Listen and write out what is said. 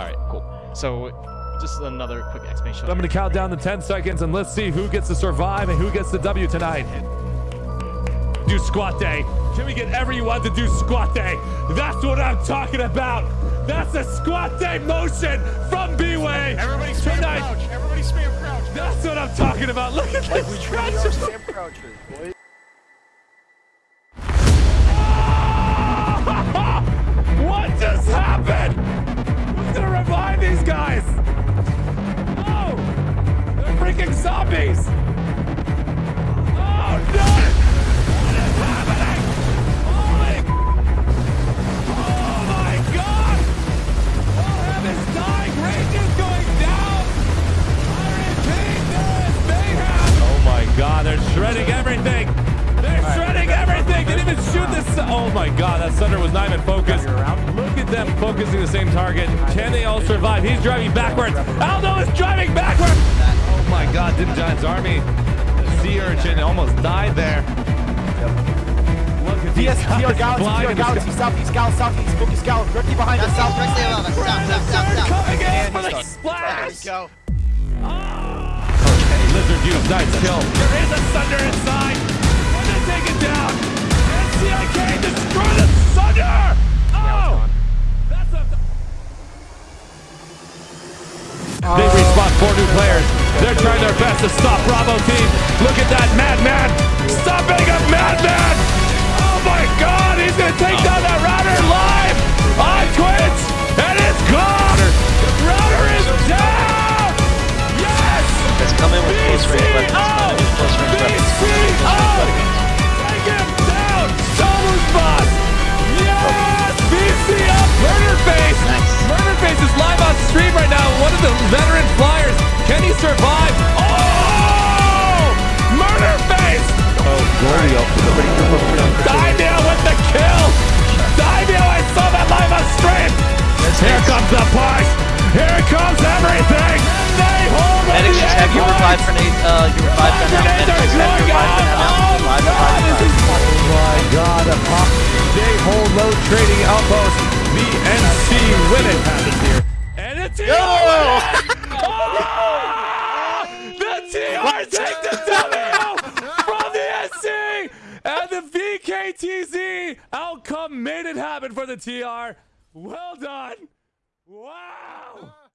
All right, cool. So just another quick explanation. I'm going to count down the 10 seconds and let's see who gets to survive and who gets the W tonight. Do squat day. Can we get everyone to do squat day? That's what I'm talking about. That's a squat day motion from B-Way. Everybody spam tonight. crouch. Everybody spam crouch. That's what I'm talking about. Look at Like we this train stretch. our spam crouches, boys. Focusing the same target. Can they all survive? He's driving backwards. Aldo is driving backwards. Oh my God! Did Giants Army? The sea urchin almost died there. Look at these DS, TR Galaxy, TR Galaxy, southeast, gal, southeast, focus gal, directly behind us, South, south. directly above us. South, south, south, south. coming in And for he's the done. splash. Go. Ah! Lizard use nice kill. There is a Sunder They're trying their best to stop Bravo team. Look at that madman. Stopping a madman. Oh my God, he's gonna take oh. down that router live on Twitch, and it's gone. Router is down. Yes. Let's come in with close range the push! Here comes everything! They hold Medics just have you revive for Nate. Uh, you revive for. Grenades Medics just have you going revive out! Revive, God, revive, revive. oh my God! A pop. They hold low trading outpost. The NC win it happens here, and it's win! Oh! The TR take the W from the NC, and the VKTZ outcome made it happen for the TR. Well done! Uau! Ah.